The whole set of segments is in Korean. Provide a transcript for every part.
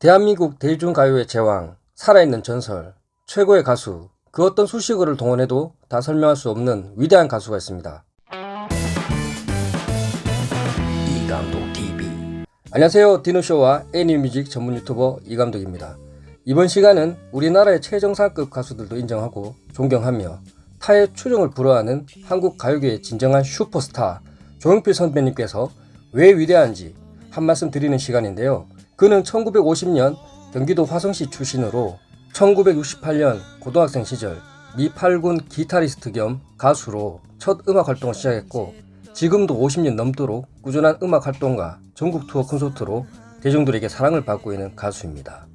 대한민국 대중가요의 제왕, 살아있는 전설, 최고의 가수, 그 어떤 수식어를 동원해도 다 설명할 수 없는 위대한 가수가 있습니다. 이감독 TV 안녕하세요 디노쇼와 애니뮤직 전문 유튜버 이감독입니다. 이번 시간은 우리나라의 최정상급 가수들도 인정하고 존경하며 타의 추종을 불허하는 한국 가요계의 진정한 슈퍼스타 조용필 선배님께서 왜 위대한지 한 말씀 드리는 시간인데요. 그는 1950년 경기도 화성시 출신으로 1968년 고등학생 시절 미 8군 기타리스트 겸 가수로 첫 음악 활동을 시작했고 지금도 50년 넘도록 꾸준한 음악 활동과 전국 투어 콘서트로 대중들에게 사랑을 받고 있는 가수입니다.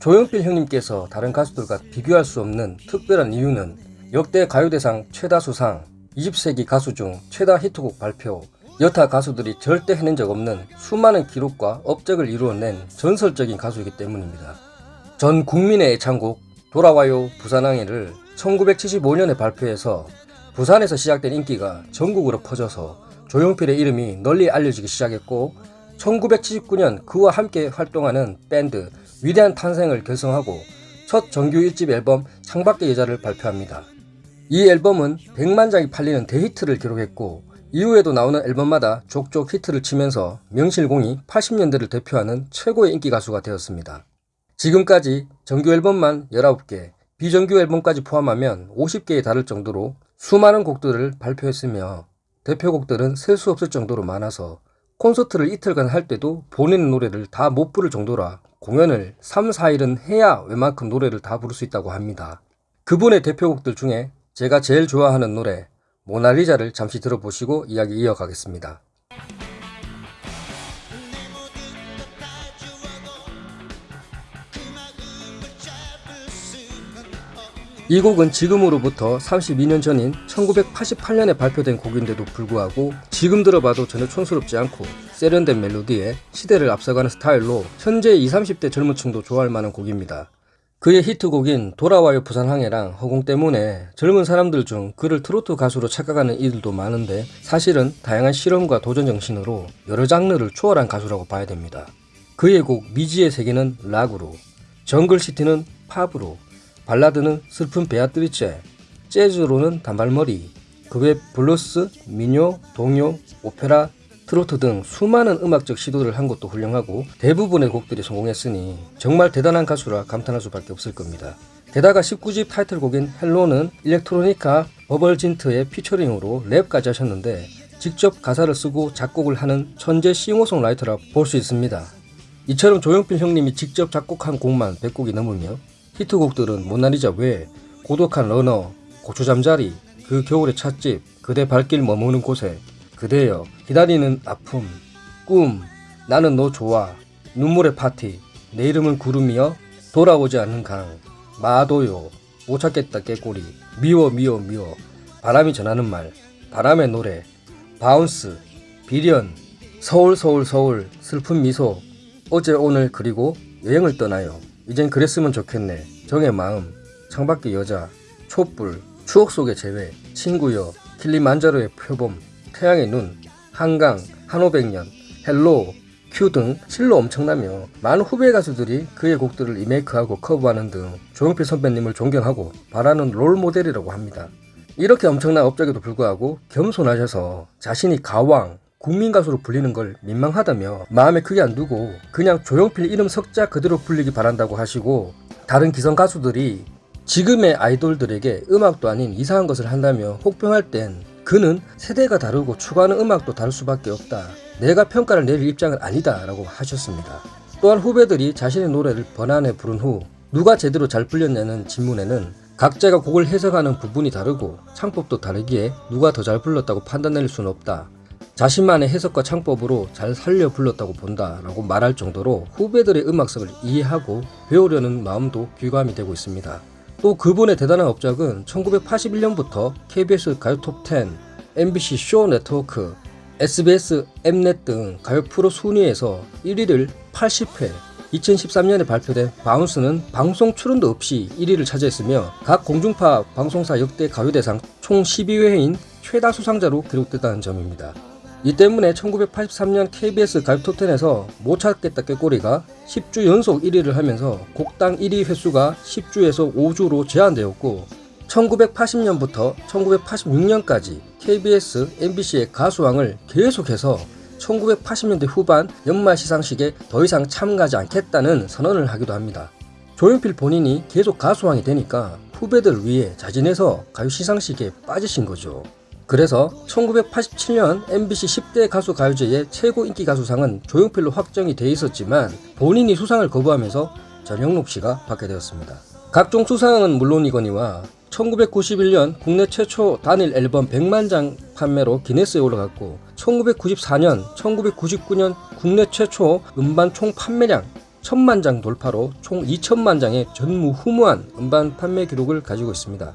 조용필 형님께서 다른 가수들과 비교할 수 없는 특별한 이유는 역대 가요대상 최다 수상, 20세기 가수 중 최다 히트곡 발표, 여타 가수들이 절대 해낸 적 없는 수많은 기록과 업적을 이루어낸 전설적인 가수이기 때문입니다. 전 국민의 애창곡 돌아와요 부산항해를 1975년에 발표해서 부산에서 시작된 인기가 전국으로 퍼져서 조용필의 이름이 널리 알려지기 시작했고 1979년 그와 함께 활동하는 밴드 위대한 탄생을 결성하고 첫 정규 1집 앨범 창밖의 여자를 발표합니다. 이 앨범은 100만 장이 팔리는 대히트를 기록했고 이후에도 나오는 앨범마다 족족 히트를 치면서 명실공히 80년대를 대표하는 최고의 인기 가수가 되었습니다. 지금까지 정규 앨범만 19개, 비정규 앨범까지 포함하면 50개에 달할 정도로 수많은 곡들을 발표했으며 대표곡들은 셀 수 없을 정도로 많아서 콘서트를 이틀간 할 때도 본인의 노래를 다 못 부를 정도라 공연을 3, 4일은 해야 웬만큼 노래를 다 부를 수 있다고 합니다. 그분의 대표곡들 중에 제가 제일 좋아하는 노래 모나리자를 잠시 들어보시고 이야기 이어가겠습니다. 이 곡은 지금으로부터 32년 전인 1988년에 발표된 곡인데도 불구하고 지금 들어봐도 전혀 촌스럽지 않고 세련된 멜로디에 시대를 앞서가는 스타일로 현재 20, 30대 젊은 층도 좋아할 만한 곡입니다. 그의 히트곡인 돌아와요 부산항에랑 허공 때문에 젊은 사람들 중 그를 트로트 가수로 착각하는 이들도 많은데 사실은 다양한 실험과 도전 정신으로 여러 장르를 초월한 가수라고 봐야 됩니다. 그의 곡 미지의 세계는 락으로, 정글시티는 팝으로, 발라드는 슬픈 베아트리체, 재즈로는 단발머리, 그 외 블루스, 민요, 동요, 오페라, 트로트 등 수많은 음악적 시도를 한 것도 훌륭하고 대부분의 곡들이 성공했으니 정말 대단한 가수라 감탄할 수밖에 없을 겁니다. 게다가 19집 타이틀곡인 헬로는 일렉트로니카 버벌진트의 피처링으로 랩까지 하셨는데 직접 가사를 쓰고 작곡을 하는 천재 싱어송라이터라 볼 수 있습니다. 이처럼 조용필 형님이 직접 작곡한 곡만 100곡이 넘으며 히트곡들은 모나리자 외 고독한 러너, 고추잠자리, 그 겨울의 찻집, 그대 발길 머무는 곳에, 그대여, 기다리는 아픔, 꿈, 나는 너 좋아, 눈물의 파티, 내 이름은 구름이여, 돌아오지 않는 강, 마도요, 못 찾겠다 꾀꼬리, 미워 미워 미워, 바람이 전하는 말, 바람의 노래, Bounce, 비련, 서울 서울 서울, 슬픈 미소, 어제 오늘 그리고 여행을 떠나요. 이젠 그랬으면 좋겠네. 정의 마음, 창밖의 여자, 촛불, 추억 속의 재회, 친구여, 킬리만자로의 표범, 태양의 눈, 한강, 한오백년, Hello, Q 등 실로 엄청나며 많은 후배 가수들이 그의 곡들을 리메이크하고 커버하는 등 조용필 선배님을 존경하고 바라는 롤 모델이라고 합니다. 이렇게 엄청난 업적에도 불구하고 겸손하셔서 자신이 가왕, 국민 가수로 불리는 걸 민망하다며 마음에 크게 안 두고 그냥 조용필 이름 석자 그대로 불리기 바란다고 하시고 다른 기성 가수들이 지금의 아이돌들에게 음악도 아닌 이상한 것을 한다며 혹평할 땐 그는 세대가 다르고 추구하는 음악도 다를 수밖에 없다. 내가 평가를 내릴 입장은 아니다 라고 하셨습니다. 또한 후배들이 자신의 노래를 번안해 부른 후 누가 제대로 잘 불렸냐는 질문에는 각자가 곡을 해석하는 부분이 다르고 창법도 다르기에 누가 더 잘 불렀다고 판단낼 수는 없다. 자신만의 해석과 창법으로 잘 살려 불렀다고 본다 라고 말할 정도로 후배들의 음악성을 이해하고 배우려는 마음도 귀감이 되고 있습니다. 또 그분의 대단한 업적은 1981년부터 KBS 가요 톱10, MBC 쇼 네트워크, SBS 엠넷 등 가요 프로 순위에서 1위를 80회, 2013년에 발표된 바운스는 방송 출연도 없이 1위를 차지했으며 각 공중파 방송사 역대 가요대상 총 12회인 최다 수상자로 기록됐다는 점입니다. 이 때문에 1983년 KBS 톱10에서 못 찾겠다 꾀꼬리가 10주 연속 1위를 하면서 곡당 1위 횟수가 10주에서 5주로 제한되었고 1980년부터 1986년까지 KBS, MBC의 가수왕을 계속해서 1980년대 후반 연말 시상식에 더 이상 참가하지 않겠다는 선언을 하기도 합니다. 조용필 본인이 계속 가수왕이 되니까 후배들 위해 자진해서 가요 시상식에 빠지신 거죠. 그래서 1987년 MBC 10대 가수 가요제의 최고 인기 가수상은 조용필로 확정이 돼 있었지만 본인이 수상을 거부하면서 전영록 씨가 받게 되었습니다. 각종 수상은 물론이거니와 1991년 국내 최초 단일 앨범 100만 장 판매로 기네스에 올라갔고 1994년, 1999년 국내 최초 음반 총 판매량 1000만 장 돌파로 총 2000만 장의 전무후무한 음반 판매 기록을 가지고 있습니다.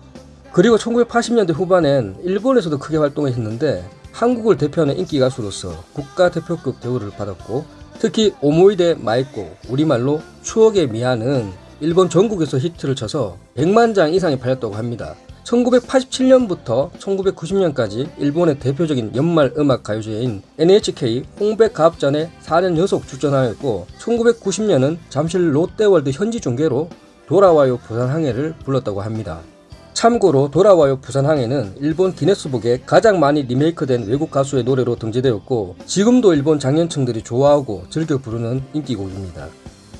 그리고 1980년대 후반엔 일본에서도 크게 활동했는데 한국을 대표하는 인기 가수로서 국가대표급 대우를 받았고 특히 오모이데 마이꼬 우리말로 추억의 미아는 일본 전국에서 히트를 쳐서 100만 장 이상이 팔렸다고 합니다. 1987년부터 1990년까지 일본의 대표적인 연말 음악 가요제인 NHK 홍백 가합전에 4년 연속 출전하였고 1990년은 잠실 롯데월드 현지 중계로 돌아와요 부산항에를 불렀다고 합니다. 참고로 돌아와요 부산항에는 일본 기네스북에 가장 많이 리메이크된 외국 가수의 노래로 등재되었고 지금도 일본 장년층들이 좋아하고 즐겨 부르는 인기곡입니다.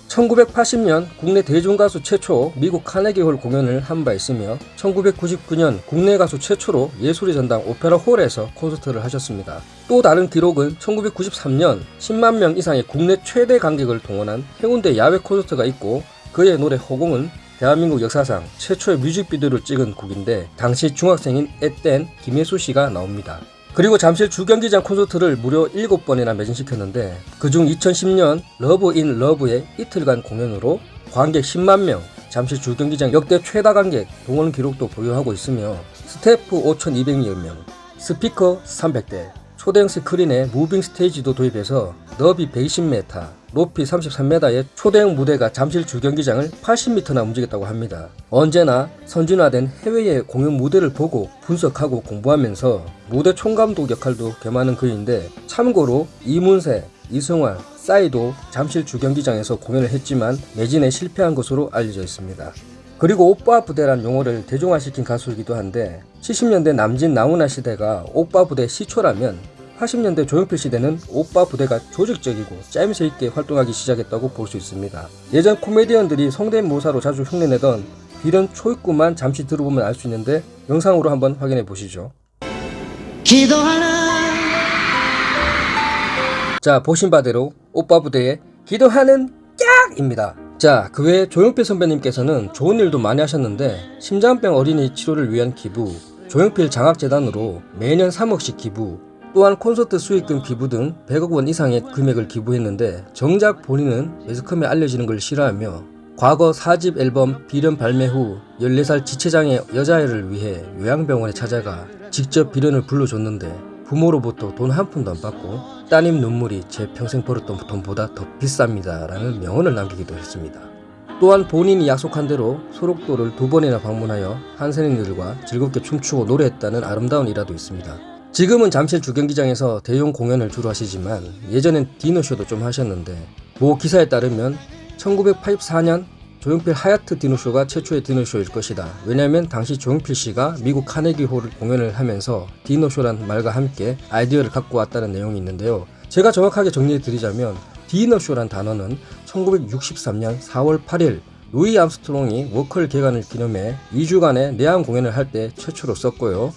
1980년 국내 대중가수 최초 미국 카네기홀 공연을 한 바 있으며 1999년 국내 가수 최초로 예술의 전당 오페라 홀에서 콘서트를 하셨습니다. 또 다른 기록은 1993년 10만 명 이상의 국내 최대 관객을 동원한 해운대 야외 콘서트가 있고 그의 노래 허공은 대한민국 역사상 최초의 뮤직비디오를 찍은 곡인데 당시 중학생인 앳된 김혜수 씨가 나옵니다. 그리고 잠실 주경기장 콘서트를 무려 7번이나 매진시켰는데 그중 2010년 Love in Love의 이틀간 공연으로 관객 10만 명, 잠실 주경기장 역대 최다 관객 동원 기록도 보유하고 있으며 스태프 5,200여 명, 스피커 300대, 초대형 스크린에 moving stage도 도입해서 너비 120m, 높이 33m의 초대형 무대가 잠실 주경기장을 80m나 움직였다고 합니다. 언제나 선진화된 해외의 공연 무대를 보고 분석하고 공부하면서 무대 총감독 역할도 겸하는 그인데 참고로 이문세, 이승환, 싸이도 잠실 주경기장에서 공연을 했지만 매진에 실패한 것으로 알려져 있습니다. 그리고 오빠 부대란 용어를 대중화시킨 가수이기도 한데 70년대 남진 나훈아 시대가 오빠 부대 시초라면 80년대 조용필 시대는 오빠 부대가 조직적이고 짜임새 있게 활동하기 시작했다고 볼 수 있습니다. 예전 코미디언들이 성대모사로 자주 흉내내던 비련 초입구만 잠시 들어보면 알 수 있는데 영상으로 한번 확인해 보시죠. 기도하는 자 보신 바대로 오빠 부대의 기도하는 깍입니다. 자, 그 외에 조용필 선배님께서는 좋은 일도 많이 하셨는데 심장병 어린이 치료를 위한 기부, 조용필 장학재단으로 매년 3억씩 기부, 또한 콘서트 수익금 기부 등 100억 원 이상의 금액을 기부했는데 정작 본인은 매스컴에 알려지는 걸 싫어하며 과거 4집 앨범 비련 발매 후 14살 지체장애 여자아이를 위해 요양병원에 찾아가 직접 비련을 불러줬는데 부모로부터 돈 한 푼도 안 받고 따님 눈물이 제 평생 벌었던 돈보다 더 비쌉니다 라는 명언을 남기기도 했습니다. 또한 본인이 약속한 대로 소록도를 두 번이나 방문하여 한선인들과 즐겁게 춤추고 노래했다는 아름다운 일화도 있습니다. 지금은 잠실 주경기장에서 대형 공연을 주로 하시지만 예전엔 디너쇼도 좀 하셨는데 모 기사에 따르면 1984년 조용필 하얏트 디노쇼가 최초의 디노쇼일 것이다. 왜냐하면 당시 조용필 씨가 미국 카네기 홀을 공연을 하면서 디노쇼란 말과 함께 아이디어를 갖고 왔다는 내용이 있는데요. 제가 정확하게 정리해 드리자면 디너쇼란 단어는 1963년 4월 8일 루이 암스트롱이 워커힐 개관을 기념해 2주간의 내한 공연을 할 때 최초로 썼고요.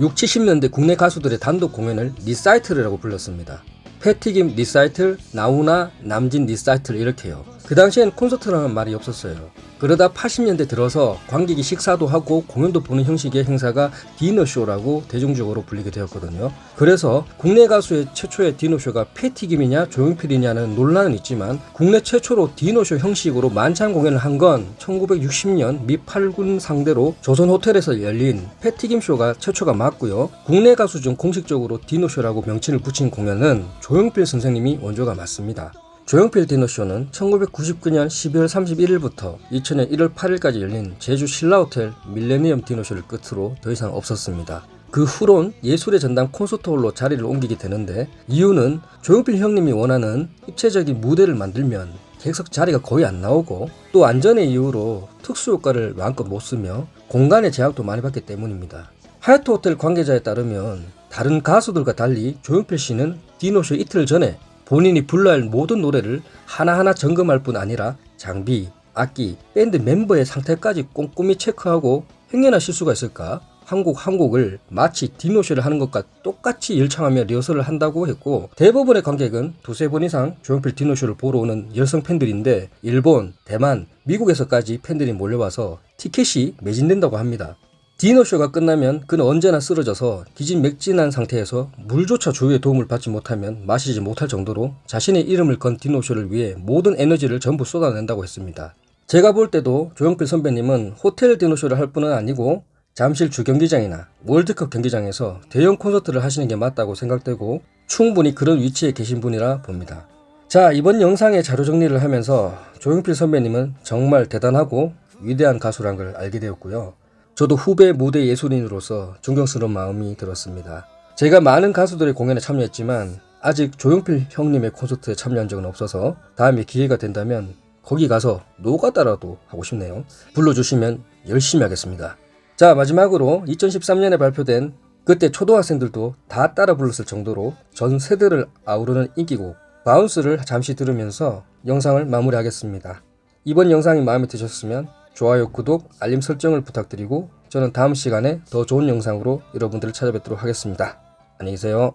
6, 70년대 국내 가수들의 단독 공연을 리사이틀이라고 불렀습니다. 패티김 리사이틀, 나훈아, 남진 리사이틀 이렇게요. 그 당시엔 콘서트라는 말이 없었어요. 그러다 80년대 들어서 관객이 식사도 하고 공연도 보는 형식의 행사가 디너쇼라고 대중적으로 불리게 되었거든요. 그래서 국내 가수의 최초의 디너쇼가 패티김이냐 조용필이냐는 논란은 있지만 국내 최초로 디너쇼 형식으로 만찬 공연을 한 건 1960년 미 8군 상대로 조선 호텔에서 열린 패티김 쇼가 최초가 맞고요. 국내 가수 중 공식적으로 디너쇼라고 명칭을 붙인 공연은 조용필 선생님이 원조가 맞습니다. 조용필 디너쇼는 1999년 12월 31일부터 2000년 1월 8일까지 열린 제주 신라호텔 밀레니엄 디너쇼를 끝으로 더 이상 없었습니다. 그 후론 예술의 전당 콘서트홀로 자리를 옮기게 되는데 이유는 조용필 형님이 원하는 입체적인 무대를 만들면 객석 자리가 거의 안 나오고 또 안전의 이유로 특수 효과를 마음껏 못 쓰며 공간의 제약도 많이 받기 때문입니다. 하얏트 호텔 관계자에 따르면 다른 가수들과 달리 조용필 씨는 디노쇼 이틀 전에 본인이 불러야 할 모든 노래를 하나하나 점검할 뿐 아니라 장비, 악기, 밴드 멤버의 상태까지 꼼꼼히 체크하고 행여나 실수가 있을까 한 곡 한 곡을 마치 디노쇼를 하는 것과 똑같이 열창하며 리허설을 한다고 했고 대부분의 관객은 두세 번 이상 조용필 디노쇼를 보러 오는 열성 팬들인데 일본, 대만, 미국에서까지 팬들이 몰려와서 티켓이 매진된다고 합니다. 디노쇼가 끝나면 그는 언제나 쓰러져서 기진맥진한 상태에서 물조차 주위의 도움을 받지 못하면 마시지 못할 정도로 자신의 이름을 건 디노쇼를 위해 모든 에너지를 전부 쏟아낸다고 했습니다. 제가 볼 때도 조용필 선배님은 호텔 디노쇼를 할 뿐은 아니고 잠실 주경기장이나 월드컵 경기장에서 대형 콘서트를 하시는 게 맞다고 생각되고 충분히 그런 위치에 계신 분이라 봅니다. 자 이번 영상의 자료 정리를 하면서 조용필 선배님은 정말 대단하고 위대한 가수란 걸 알게 되었고요. 저도 후배 무대 예술인으로서 존경스러운 마음이 들었습니다. 제가 많은 가수들의 공연에 참여했지만 아직 조용필 형님의 콘서트에 참여한 적은 없어서 다음에 기회가 된다면 거기 가서 노가다라도 하고 싶네요. 불러주시면 열심히 하겠습니다. 자 마지막으로 2013년에 발표된 그때 초등학생들도 다 따라 불렀을 정도로 전 세대를 아우르는 인기곡 Bounce를 잠시 들으면서 영상을 마무리하겠습니다. 이번 영상이 마음에 드셨으면 좋아요, 구독, 알림 설정을 부탁드리고 저는 다음 시간에 더 좋은 영상으로 여러분들을 찾아뵙도록 하겠습니다. 안녕히 계세요.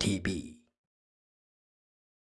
TV